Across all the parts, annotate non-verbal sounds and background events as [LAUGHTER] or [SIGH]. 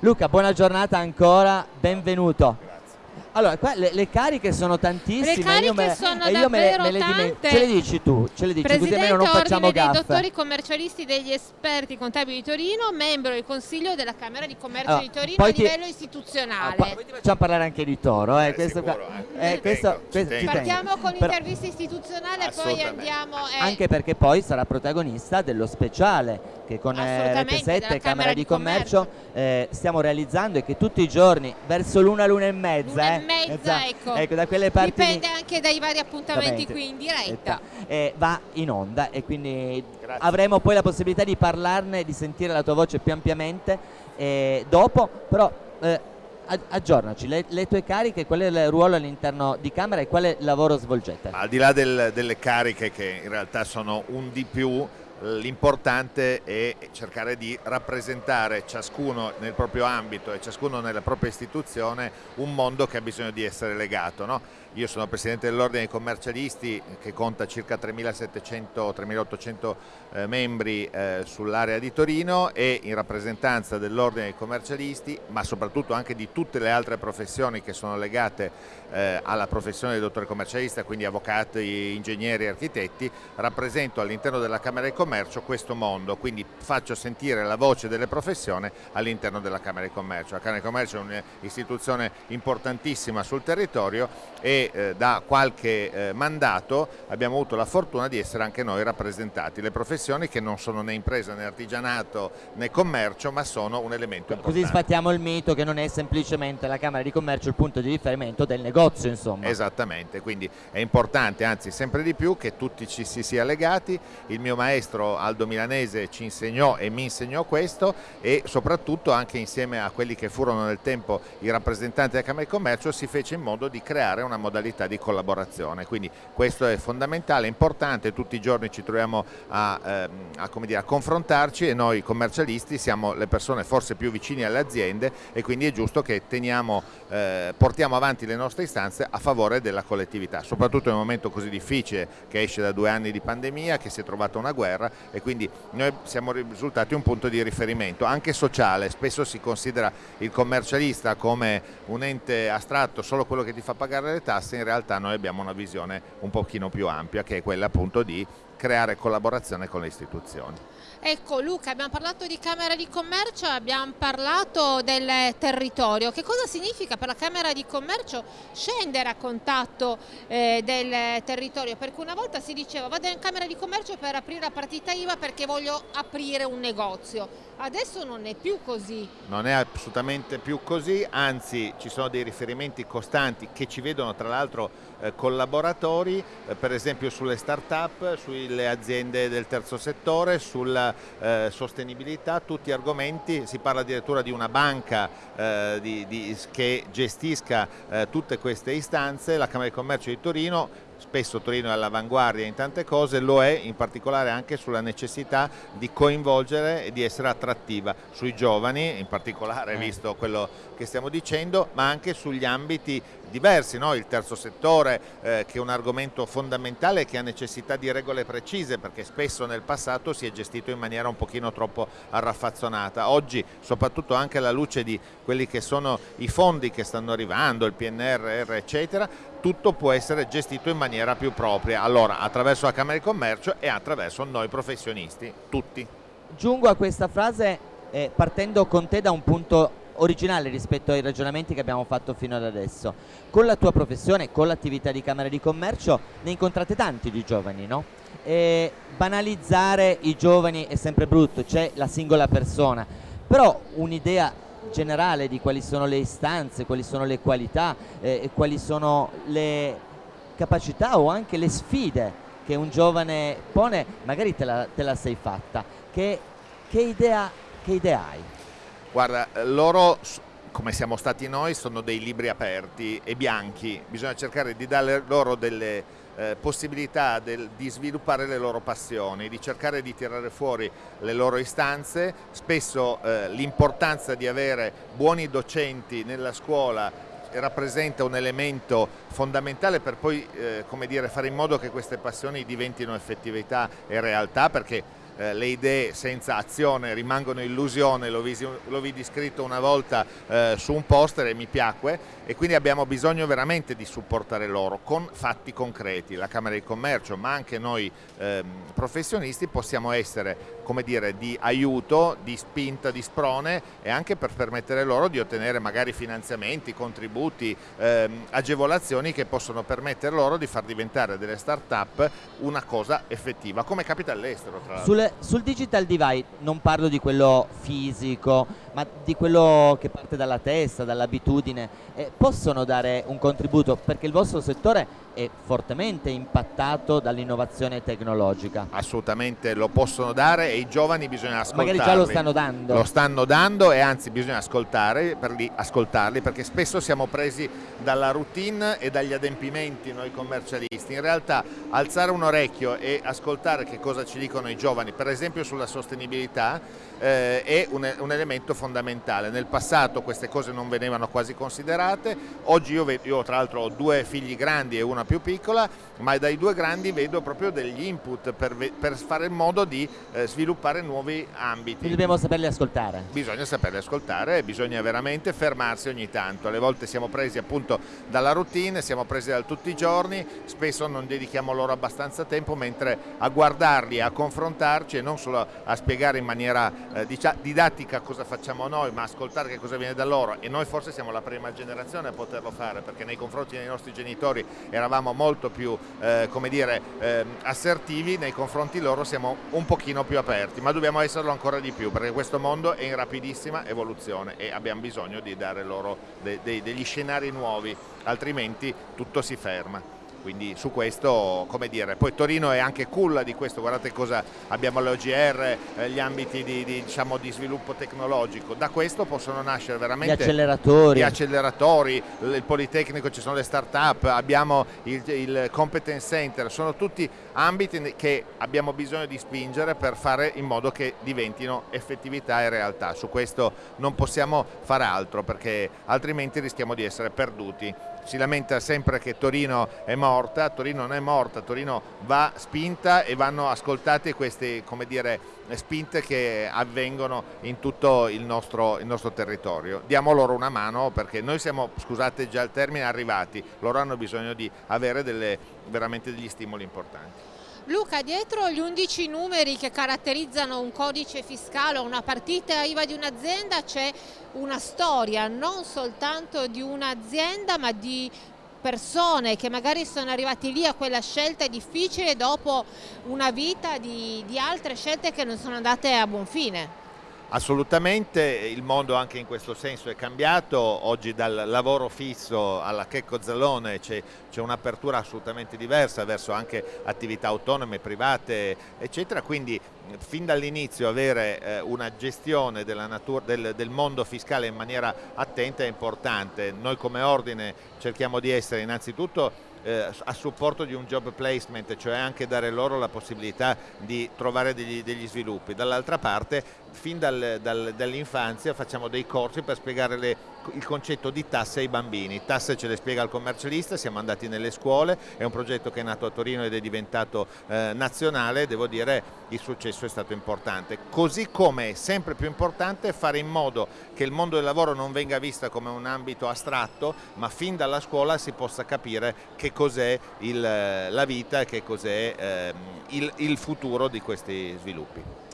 Luca, buona giornata ancora, benvenuto. Allora, qua le, le, cariche sono tantissime. Le cariche io me, sono io davvero me, me le tante. Ce le dici tu, ce le dici Presidente così almeno non facciamo Ordine gaffe. dei dottori commercialisti degli esperti contabili di Torino, membro del Consiglio della Camera di Commercio Allora, di Torino poi a ti- livello Ah, istituzionale. poi ti facciamo parlare anche di Toro, eh, Eh, questo qua- sicuro, eh. eh, questo- tengo, questo- ci tengo. Partiamo con l'intervista istituzionale, poi Assolutamente. andiamo... eh, Anche perché poi sarà protagonista dello speciale che con eh, Rete 7 della e Camera di di Commercio eh, stiamo realizzando e che tutti i giorni verso l'una, l'una e mezza, L'una e eh, mezza, ecco. da quelle parti Dipende anche dai vari appuntamenti qui in diretta. eh, va in onda e quindi Grazie. avremo poi la possibilità di parlarne, di sentire la tua voce più ampiamente eh, dopo, però eh, ag- aggiornaci, le, le tue cariche, qual è il ruolo all'interno di Camera e quale lavoro svolgete? Al di là del- delle cariche che in realtà sono un di più, l'importante è cercare di rappresentare ciascuno nel proprio ambito e ciascuno nella propria istituzione un mondo che ha bisogno di essere legato. no? Io sono presidente dell'Ordine dei Commercialisti che conta circa 3.700-3.800 eh, membri eh, sull'area di Torino e in rappresentanza dell'Ordine dei Commercialisti, ma soprattutto anche di tutte le altre professioni che sono legate eh, alla professione del dottore commercialista, quindi avvocati, ingegneri, architetti, rappresento all'interno della Camera di Commercio questo mondo, quindi faccio sentire la voce delle professioni all'interno della Camera di Commercio. La Camera di Commercio è un'istituzione importantissima sul territorio e eh, da qualche eh, mandato abbiamo avuto la fortuna di essere anche noi rappresentati, le professioni che non sono né impresa né artigianato né commercio ma sono un elemento importante. Così sfattiamo il mito che non è semplicemente la Camera di Commercio il punto di riferimento del negozio, insomma. Esattamente, quindi è importante, anzi sempre di più, che tutti ci si sia legati. Il mio maestro Aldo Milanese ci insegnò e mi insegnò questo e soprattutto anche insieme a quelli che furono nel tempo i rappresentanti della Camera di Commercio si fece in modo di creare una modalità di collaborazione. Quindi questo è fondamentale, importante, tutti i giorni ci troviamo a, ehm, a, dire, a confrontarci e noi commercialisti siamo le persone forse più vicine alle aziende e quindi è giusto che teniamo, eh, portiamo avanti le nostre istanze a favore della collettività, soprattutto in un momento così difficile che esce da due anni di pandemia, che si è trovata una guerra e quindi noi siamo risultati un punto di riferimento anche sociale, spesso si considera il commercialista come un ente astratto, solo quello che ti fa pagare le tasse, in realtà noi abbiamo una visione un pochino più ampia che è quella appunto di creare collaborazione con le istituzioni. Ecco Luca, abbiamo parlato di Camera di Commercio, abbiamo parlato del territorio. Che cosa significa per la Camera di Commercio scendere a contatto eh, del territorio? Perché una volta si diceva vado in Camera di Commercio per aprire la partita IVA perché voglio aprire un negozio. Adesso non è più così. Non è assolutamente più così, anzi ci sono dei riferimenti costanti che ci vedono tra l'altro eh, collaboratori, eh, per esempio sulle start-up, sulle aziende del terzo settore, sulla eh, sostenibilità, tutti argomenti, si parla addirittura di una banca eh, di- di- che gestisca eh, tutte queste istanze, la Camera di Commercio di Torino spesso Torino è all'avanguardia in tante cose, lo è in particolare anche sulla necessità di coinvolgere e di essere attrattiva sui giovani, in particolare Eh. visto quello che stiamo dicendo, ma anche sugli ambiti diversi, no? il terzo settore eh, che è un argomento fondamentale che ha necessità di regole precise perché spesso nel passato si è gestito in maniera un pochino troppo arraffazzonata. Oggi, soprattutto anche alla luce di quelli che sono i fondi che stanno arrivando, il PNRR eccetera, tutto può essere gestito in maniera più propria, allora attraverso la Camera di Commercio e attraverso noi professionisti, tutti. Giungo a questa frase eh, partendo con te da un punto originale rispetto ai ragionamenti che abbiamo fatto fino ad adesso. Con la tua professione, con l'attività di Camera di Commercio, ne incontrate tanti di giovani, no? E banalizzare i giovani è sempre brutto, c'è la singola persona, però un'idea generale di quali sono le istanze, quali sono le qualità, eh, quali sono le capacità o anche le sfide che un giovane pone, magari te la, te la sei fatta. Che, che idea, che idea hai? Guarda, loro, come siamo stati noi, sono dei libri aperti e bianchi, bisogna cercare di dare loro delle eh, possibilità del- di sviluppare le loro passioni, di cercare di tirare fuori le loro istanze, spesso eh, l'importanza di avere buoni docenti nella scuola rappresenta un elemento fondamentale per poi eh, dire, fare in modo che queste passioni diventino effettività e realtà perché eh, le idee senza azione rimangono illusione, l'ho, vidi scritto una volta eh, su un poster e mi piacque e quindi abbiamo bisogno veramente di supportare loro con fatti concreti. La Camera di Commercio ma anche noi ehm, professionisti possiamo essere come dire, di aiuto, di spinta, di sprone e anche per permettere loro di ottenere magari finanziamenti, contributi, ehm, agevolazioni che possono permettere loro di far diventare delle start-up una cosa effettiva, come capita all'estero tra l'altro. Sul digital divide non parlo di quello fisico, ma di quello che parte dalla testa, dall'abitudine, eh, possono dare un contributo? Perché il vostro settore è fortemente impattato dall'innovazione tecnologica. Assolutamente lo possono dare e i giovani bisogna ascoltarli. Magari già lo stanno dando. Lo stanno dando e anzi bisogna ascoltare per li, ascoltarli perché spesso siamo presi dalla routine e dagli adempimenti noi commercialisti. In realtà alzare un orecchio e ascoltare che cosa ci dicono i giovani, per esempio sulla sostenibilità, eh, è un, un, elemento fondamentale. Nel passato queste cose non venivano quasi considerate, oggi io, io tra l'altro ho due figli grandi e una più piccola, ma dai due grandi vedo proprio degli input per, per fare in modo di eh, sviluppare nuovi ambiti. Quindi dobbiamo saperli ascoltare. Bisogna saperli ascoltare e bisogna veramente fermarsi ogni tanto. Alle volte siamo presi appunto dalla routine, siamo presi da tutti i giorni, spesso non dedichiamo loro abbastanza tempo, mentre a guardarli, a confrontarci e non solo a spiegare in maniera eh, didattica cosa facciamo noi, ma ascoltare che cosa viene da loro e noi forse siamo la prima generazione a poterlo fare perché nei confronti dei nostri genitori eravamo molto più eh, dire, eh, assertivi, nei confronti loro siamo un pochino più aperti, ma dobbiamo esserlo ancora di più perché questo mondo è in rapidissima evoluzione e abbiamo bisogno di dare loro de de degli scenari nuovi, altrimenti tutto si ferma quindi su questo come dire poi Torino è anche culla di questo. Guardate cosa abbiamo l'OGR eh, gli ambiti di, di, diciamo, di, sviluppo tecnologico. Da questo possono nascere veramente gli acceleratori, gli acceleratori il Politecnico ci sono le start up abbiamo il, il competence center. Sono tutti ambiti che abbiamo bisogno di spingere per fare in modo che diventino effettività e realtà. Su questo non possiamo fare altro perché altrimenti rischiamo di essere perduti si lamenta sempre che Torino è morta, Torino non è morta, Torino va spinta e vanno ascoltate queste dire, spinte che avvengono in tutto il nostro, il nostro, territorio. Diamo loro una mano perché noi siamo, scusate già il termine, arrivati, loro hanno bisogno di avere delle, veramente degli stimoli importanti. Luca, dietro gli 11 numeri che caratterizzano un codice fiscale o una partita IVA di un'azienda c'è una storia non soltanto di un'azienda ma di persone che magari sono arrivati lì a quella scelta difficile dopo una vita di, di altre scelte che non sono andate a buon fine. Assolutamente, il mondo anche in questo senso è cambiato, oggi dal lavoro fisso alla Checco Zallone c'è un'apertura assolutamente diversa verso anche attività autonome, private eccetera, quindi fin dall'inizio avere eh, una gestione del, del, mondo fiscale in maniera attenta è importante, noi come ordine cerchiamo di essere innanzitutto eh, a supporto di un job placement, cioè anche dare loro la possibilità di trovare degli, degli sviluppi. Dall'altra parte, fin dal, dal, dall'infanzia facciamo dei corsi per spiegare le, il concetto di tasse ai bambini. Tasse ce le spiega il commercialista, siamo andati nelle scuole, è un progetto che è nato a Torino ed è diventato eh, nazionale, devo dire il successo è stato importante. Così come è sempre più importante fare in modo che il mondo del lavoro non venga visto come un ambito astratto, ma fin dalla scuola si possa capire che cos'è la vita e che cos'è eh, il, il futuro di questi sviluppi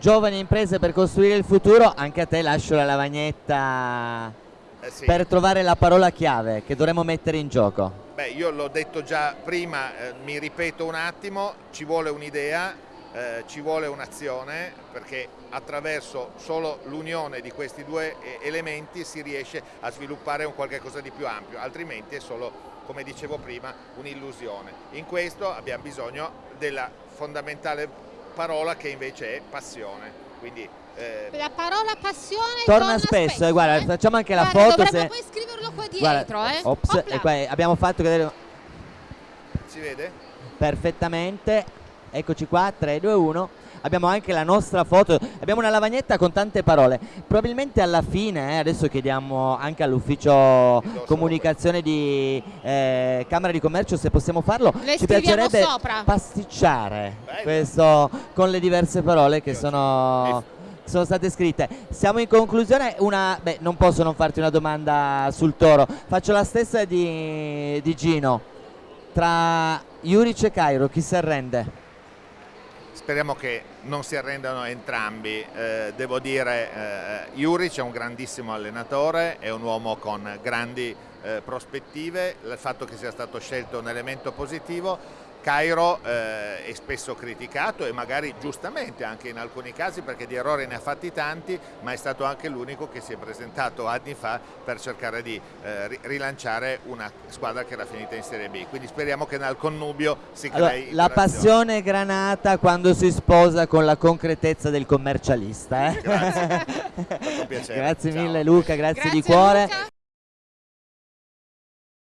giovani imprese per costruire il futuro, anche a te lascio la lavagnetta eh sì. per trovare la parola chiave che dovremmo mettere in gioco. Beh, io l'ho detto già prima, eh, mi ripeto un attimo, ci vuole un'idea, eh, ci vuole un'azione perché attraverso solo l'unione di questi due eh, elementi si riesce a sviluppare un qualche cosa di più ampio, altrimenti è solo, come dicevo prima, un'illusione. In questo abbiamo bisogno della fondamentale parola che invece è passione. Quindi, eh... La parola passione torna, torna spesso, spesso eh, guarda, facciamo anche guarda, la foto. Se... poi scriverlo qua dietro. Guarda, eh. ops, e qua abbiamo fatto vedere. Si vede? Perfettamente. Eccoci qua, 3, 2, 1. Abbiamo anche la nostra foto, abbiamo una lavagnetta con tante parole. Probabilmente alla fine, eh, adesso chiediamo anche all'ufficio comunicazione di eh, Camera di Commercio se possiamo farlo, Le ci scriviamo piacerebbe sopra. pasticciare Bello. questo con le diverse parole che sono sono state scritte. Siamo in conclusione, una, beh, non posso non farti una domanda sul toro, faccio la stessa di, di Gino. Tra Juric e Cairo, chi si arrende? Speriamo che non si arrendano entrambi. Eh, devo dire, eh, Juric è un grandissimo allenatore, è un uomo con grandi eh, prospettive, il fatto che sia stato scelto è un elemento positivo. Cairo eh, è spesso criticato e magari giustamente anche in alcuni casi perché di errori ne ha fatti tanti, ma è stato anche l'unico che si è presentato anni fa per cercare di eh, ri- rilanciare una squadra che era finita in Serie B. Quindi speriamo che nel connubio si crei Allora, la interazione. passione granata quando si sposa con la concretezza del commercialista. eh? Grazie. [LAUGHS] Fatto piacere. grazie Ciao. mille Luca, grazie, di Grazie, cuore. Luca.